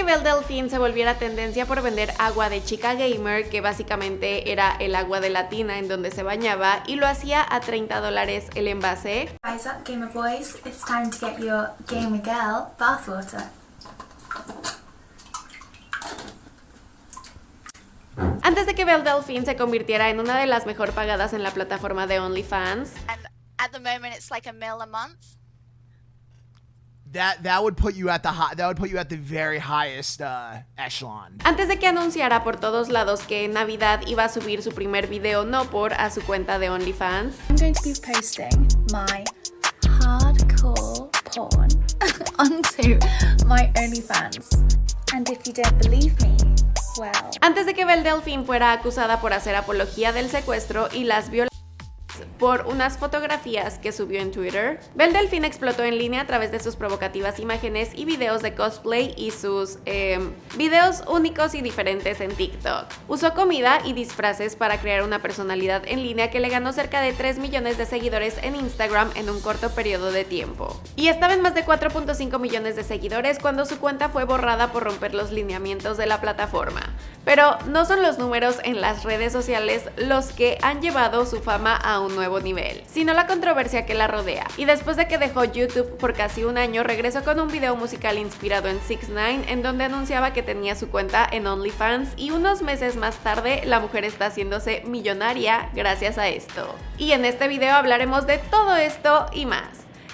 que Belle Delphine se volviera tendencia por vender agua de chica gamer, que básicamente era el agua de la tina en donde se bañaba, y lo hacía a 30 dólares el envase. Rise up, gamer boys. It's time to get your gamer girl bathwater. Antes de que Belle Delphine se convirtiera en una de las mejor pagadas en la plataforma de OnlyFans, and at the moment it's like a mil a month. That that would put you at the high, that would put you at the very highest uh, echelon. Antes de que anunciara por todos lados que en Navidad iba a subir su primer video no por a su cuenta de OnlyFans, I'm going to be posting my hardcore porn onto my OnlyFans. And if you don't believe me, well. Antes de que Belle Delphine fuera acusada por hacer apología del secuestro y las violaciones por unas fotografías que subió en Twitter. Belle Delphine explotó en línea a través de sus provocativas imágenes y videos de cosplay y sus em, videos únicos y diferentes en TikTok. Usó comida y disfraces para crear una personalidad en línea que le ganó cerca de 3 millones de seguidores en Instagram en un corto periodo de tiempo. Y estaba en más de 4.5 millones de seguidores cuando su cuenta fue borrada por romper los lineamientos de la plataforma. Pero no son los números en las redes sociales los que han llevado su fama a un nuevo nivel, sino la controversia que la rodea. Y después de que dejó YouTube por casi un año, regresó con un video musical inspirado en 6 9 en donde anunciaba que tenía su cuenta en OnlyFans y unos meses más tarde la mujer está haciéndose millonaria gracias a esto. Y en este video hablaremos de todo esto y más.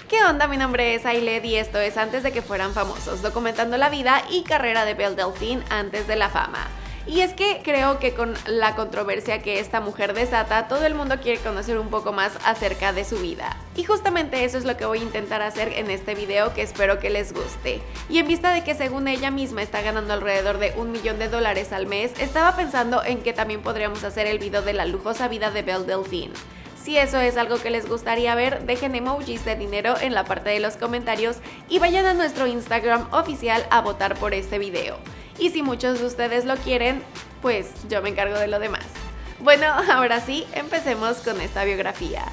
¿Qué onda? Mi nombre es Ailed y esto es Antes de que fueran famosos, documentando la vida y carrera de Belle Delphine antes de la fama. Y es que creo que con la controversia que esta mujer desata, todo el mundo quiere conocer un poco más acerca de su vida. Y justamente eso es lo que voy a intentar hacer en este video que espero que les guste. Y en vista de que según ella misma está ganando alrededor de un millón de dólares al mes, estaba pensando en que también podríamos hacer el video de la lujosa vida de Belle Delphine. Si eso es algo que les gustaría ver, dejen emojis de dinero en la parte de los comentarios y vayan a nuestro Instagram oficial a votar por este video. Y si muchos de ustedes lo quieren, pues yo me encargo de lo demás. Bueno, ahora sí, empecemos con esta biografía.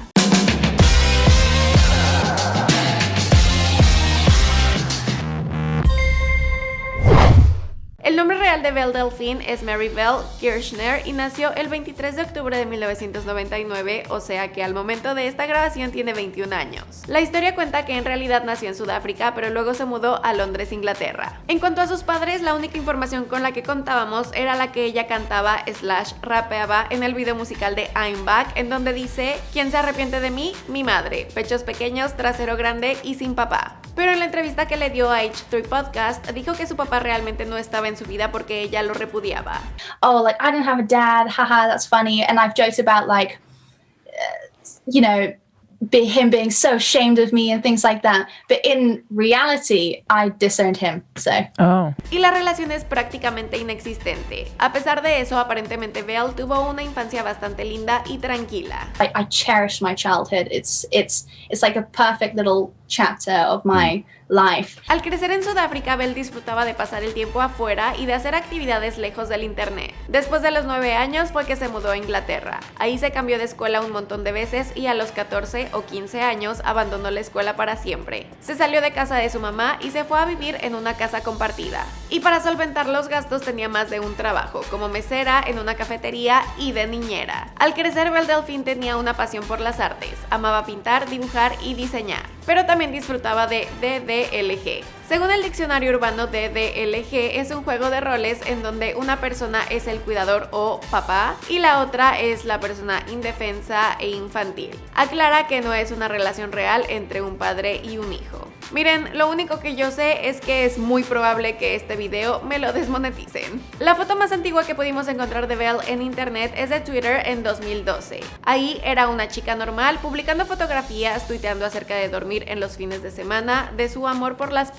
De Belle Delphine es Mary Belle Kirchner y nació el 23 de octubre de 1999, o sea que al momento de esta grabación tiene 21 años. La historia cuenta que en realidad nació en Sudáfrica, pero luego se mudó a Londres, Inglaterra. En cuanto a sus padres, la única información con la que contábamos era la que ella cantaba slash rapeaba en el video musical de I'm Back, en donde dice, ¿quién se arrepiente de mí? Mi madre, pechos pequeños, trasero grande y sin papá. Pero en la entrevista que le dio a H3 Podcast, dijo que su papá realmente no estaba en su vida porque ella lo repudiaba. Oh, like, I don't have a dad, haha, that's funny. And I've joked about, like, uh, you know, be him being so ashamed of me and things like that. But in reality, I disowned him. So. Oh. Y la relación es prácticamente inexistente. A pesar de eso, aparentemente Belle tuvo una infancia bastante linda y tranquila. I, I cherish my childhood. It's it's it's like a perfect little chapter of my life. Al crecer en Sudáfrica, Belle disfrutaba de pasar el tiempo afuera y de hacer actividades lejos del internet. Después de los 9 años fue que se mudó a Inglaterra. Ahí se cambió de escuela un montón de veces y a los 14 o 15 años abandonó la escuela para siempre. Se salió de casa de su mamá y se fue a vivir en una casa compartida. Y para solventar los gastos tenía más de un trabajo, como mesera en una cafetería y de niñera. Al crecer, Belle Delphine tenía una pasión por las artes. Amaba pintar, dibujar y diseñar. Pero también disfrutaba de DDLG. Según el diccionario urbano, DDLG es un juego de roles en donde una persona es el cuidador o papá y la otra es la persona indefensa e infantil. Aclara que no es una relación real entre un padre y un hijo. Miren, lo único que yo sé es que es muy probable que este video me lo desmoneticen. La foto más antigua que pudimos encontrar de Belle en internet es de Twitter en 2012. Ahí era una chica normal publicando fotografías, tuiteando acerca de dormir en los fines de semana, de su amor por las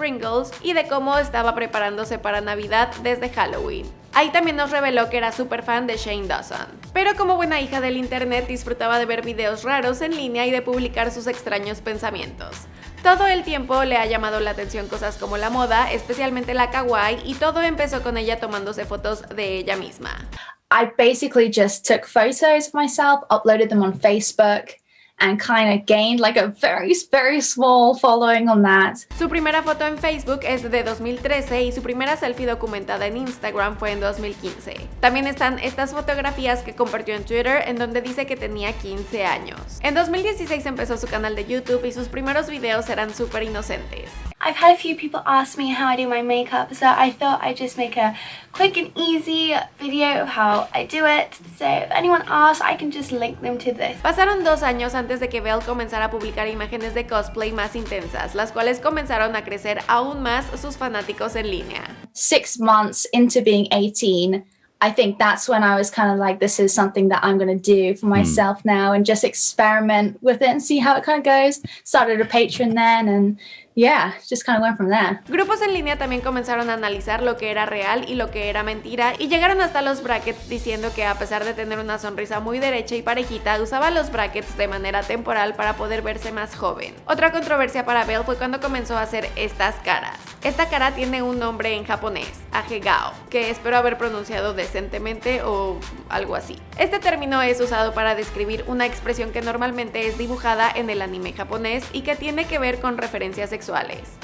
Y de cómo estaba preparándose para Navidad desde Halloween. Ahí también nos reveló que era súper fan de Shane Dawson. Pero como buena hija del internet disfrutaba de ver videos raros en línea y de publicar sus extraños pensamientos. Todo el tiempo le ha llamado la atención cosas como la moda, especialmente la kawaii, y todo empezó con ella tomándose fotos de ella misma. I basically just took photos of myself, uploaded them on Facebook, and kind of gained like a very, very small following on that. Su primera foto en Facebook es de 2013 y su primera selfie documentada en Instagram fue en 2015. También están estas fotografías que compartió en Twitter en donde dice que tenía 15 años. En 2016 empezó su canal de YouTube y sus primeros videos eran súper inocentes. I've had a few people ask me how I do my makeup, so I thought I'd just make a quick and easy video of how I do it. So if anyone asks, I can just link them to this. Pasaron dos años antes de que Belle comenzara a publicar imágenes de cosplay más intensas, las cuales comenzaron a crecer aún más sus fanáticos en línea. Six months into being 18, I think that's when I was kind of like, this is something that I'm going to do for hmm. myself now and just experiment with it and see how it kind of goes. Started a Patreon then and yeah, just kind of went from there. Grupos en línea también comenzaron a analizar lo que era real y lo que era mentira y llegaron hasta los brackets diciendo que a pesar de tener una sonrisa muy derecha y parejita, usaba los brackets de manera temporal para poder verse más joven. Otra controversia para Belle fue cuando comenzó a hacer estas caras. Esta cara tiene un nombre en japonés, Agegao, que espero haber pronunciado decentemente o algo así. Este término es usado para describir una expresión que normalmente es dibujada en el anime japonés y que tiene que ver con referencias sexuales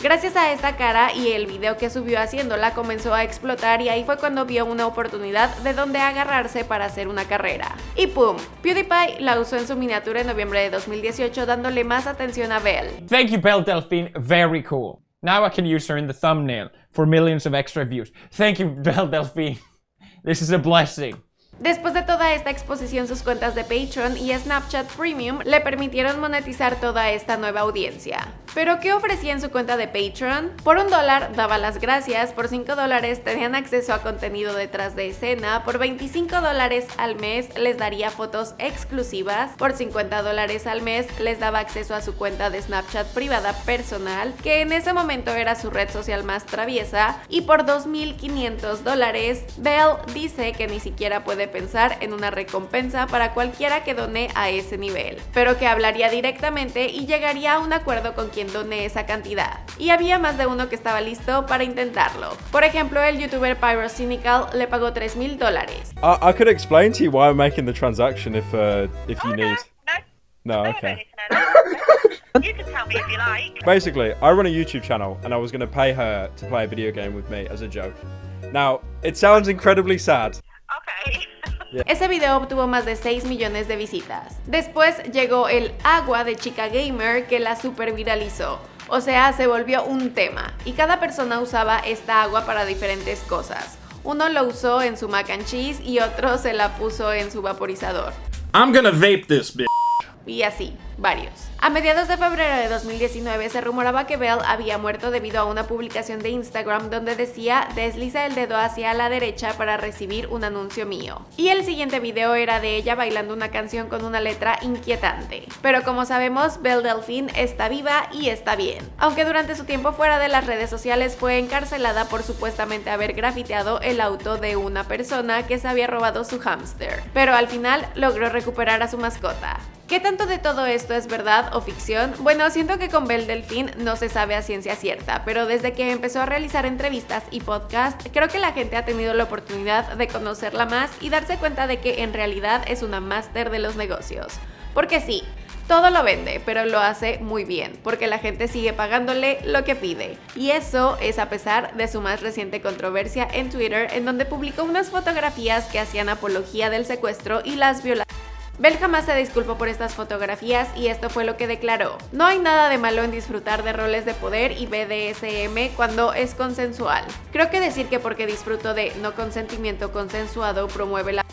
Gracias a esta cara y el video que subió haciéndola comenzó a explotar y ahí fue cuando vio una oportunidad de donde agarrarse para hacer una carrera. Y ¡pum! PewDiePie la usó en su miniatura en noviembre de 2018 dándole más atención a Belle. Thank you, Belle Delphine. Very cool. Now I can use her in the thumbnail for millions of extra views. Thank you, Belle Delphine. This is a blessing. Después de toda esta exposición, sus cuentas de Patreon y Snapchat Premium le permitieron monetizar toda esta nueva audiencia. ¿Pero qué ofrecía en su cuenta de Patreon? Por un dólar daba las gracias, por 5 dólares tenían acceso a contenido detrás de escena, por 25 dólares al mes les daría fotos exclusivas, por 50 dólares al mes les daba acceso a su cuenta de Snapchat privada personal, que en ese momento era su red social más traviesa, y por 2.500 dólares, Belle dice que ni siquiera puede pensar en una recompensa para cualquiera que done a ese nivel, pero que hablaría directamente y llegaría a un acuerdo con quien done esa cantidad. Y había más de uno que estaba listo para intentarlo. Por ejemplo, el youtuber Pyrocynical le pagó 3 mil dólares. I, I could explain to you why I'm making the transaction if uh, if you need. No, okay. You can tell me if you like. Basically, I run a YouTube channel and I was going to pay her to play a video game with me as a joke. Now, it sounds incredibly sad. Okay. Ese video obtuvo más de 6 millones de visitas. Después llegó el agua de chica gamer que la super viralizó. O sea, se volvió un tema y cada persona usaba esta agua para diferentes cosas. Uno lo usó en su mac and cheese y otro se la puso en su vaporizador. I'm gonna vape this bitch. Y así, varios. A mediados de febrero de 2019 se rumoraba que Belle había muerto debido a una publicación de Instagram donde decía desliza el dedo hacia la derecha para recibir un anuncio mío. Y el siguiente video era de ella bailando una canción con una letra inquietante. Pero como sabemos, Belle Delphine está viva y está bien. Aunque durante su tiempo fuera de las redes sociales fue encarcelada por supuestamente haber grafiteado el auto de una persona que se había robado su hámster. Pero al final logró recuperar a su mascota. ¿Qué tanto de todo esto es verdad o ficción? Bueno, siento que con Belle Delfín no se sabe a ciencia cierta, pero desde que empezó a realizar entrevistas y podcast, creo que la gente ha tenido la oportunidad de conocerla más y darse cuenta de que en realidad es una máster de los negocios. Porque sí, todo lo vende, pero lo hace muy bien, porque la gente sigue pagándole lo que pide. Y eso es a pesar de su más reciente controversia en Twitter, en donde publicó unas fotografías que hacían apología del secuestro y las violaciones Bell jamás se disculpó por estas fotografías y esto fue lo que declaró. No hay nada de malo en disfrutar de roles de poder y BDSM cuando es consensual. Creo que decir que porque disfruto de no consentimiento consensuado promueve la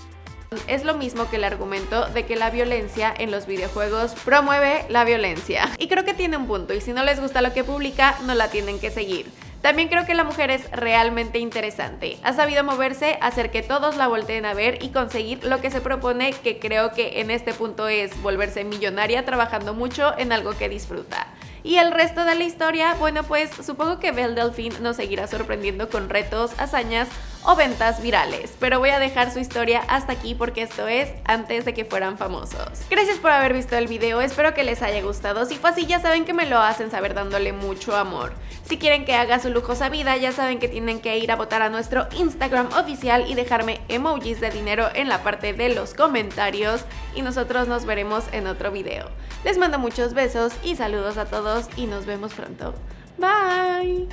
es lo mismo que el argumento de que la violencia en los videojuegos promueve la violencia. Y creo que tiene un punto y si no les gusta lo que publica, no la tienen que seguir. También creo que la mujer es realmente interesante. Ha sabido moverse, hacer que todos la volteen a ver y conseguir lo que se propone, que creo que en este punto es volverse millonaria trabajando mucho en algo que disfruta. Y el resto de la historia, bueno pues supongo que Belle Delphine nos seguirá sorprendiendo con retos, hazañas o ventas virales. Pero voy a dejar su historia hasta aquí porque esto es antes de que fueran famosos. Gracias por haber visto el video, espero que les haya gustado. Si fue así ya saben que me lo hacen saber dándole mucho amor. Si quieren que haga su lujosa vida ya saben que tienen que ir a votar a nuestro Instagram oficial y dejarme emojis de dinero en la parte de los comentarios y nosotros nos veremos en otro video. Les mando muchos besos y saludos a todos y nos vemos pronto. Bye.